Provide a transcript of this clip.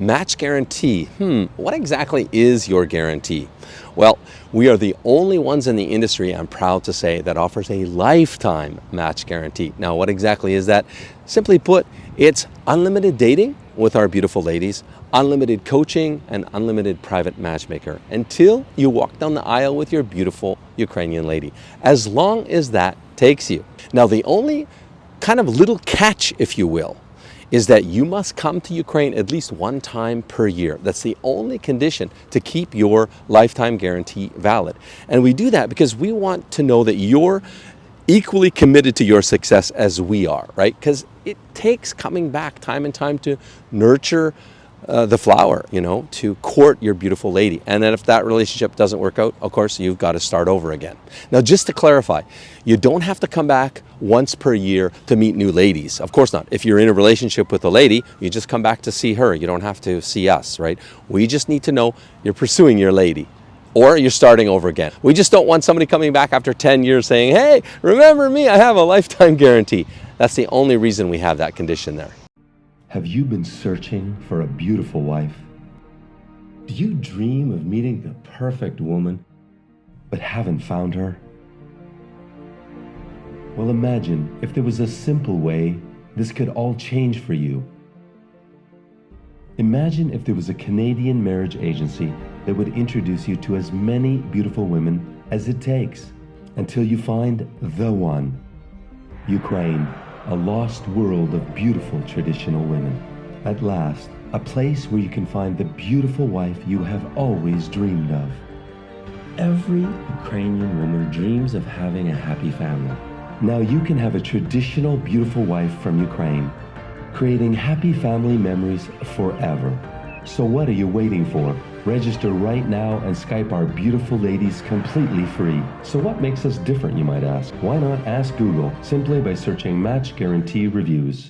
Match guarantee. Hmm, what exactly is your guarantee? Well, we are the only ones in the industry, I'm proud to say, that offers a lifetime match guarantee. Now, what exactly is that? Simply put, it's unlimited dating with our beautiful ladies, unlimited coaching, and unlimited private matchmaker until you walk down the aisle with your beautiful Ukrainian lady, as long as that takes you. Now, the only kind of little catch, if you will, is that you must come to Ukraine at least one time per year. That's the only condition to keep your lifetime guarantee valid. And we do that because we want to know that you're equally committed to your success as we are, right? Because it takes coming back time and time to nurture uh, the flower, you know, to court your beautiful lady. And then if that relationship doesn't work out, of course, you've got to start over again. Now, just to clarify, you don't have to come back once per year to meet new ladies. Of course not. If you're in a relationship with a lady, you just come back to see her. You don't have to see us, right? We just need to know you're pursuing your lady or you're starting over again. We just don't want somebody coming back after 10 years saying, hey, remember me, I have a lifetime guarantee. That's the only reason we have that condition there. Have you been searching for a beautiful wife? Do you dream of meeting the perfect woman, but haven't found her? Well, imagine if there was a simple way this could all change for you. Imagine if there was a Canadian marriage agency that would introduce you to as many beautiful women as it takes until you find the one. Ukraine a lost world of beautiful traditional women. At last, a place where you can find the beautiful wife you have always dreamed of. Every Ukrainian woman dreams of having a happy family. Now you can have a traditional beautiful wife from Ukraine, creating happy family memories forever. So what are you waiting for? Register right now and Skype our beautiful ladies completely free. So what makes us different, you might ask? Why not ask Google simply by searching Match Guarantee Reviews?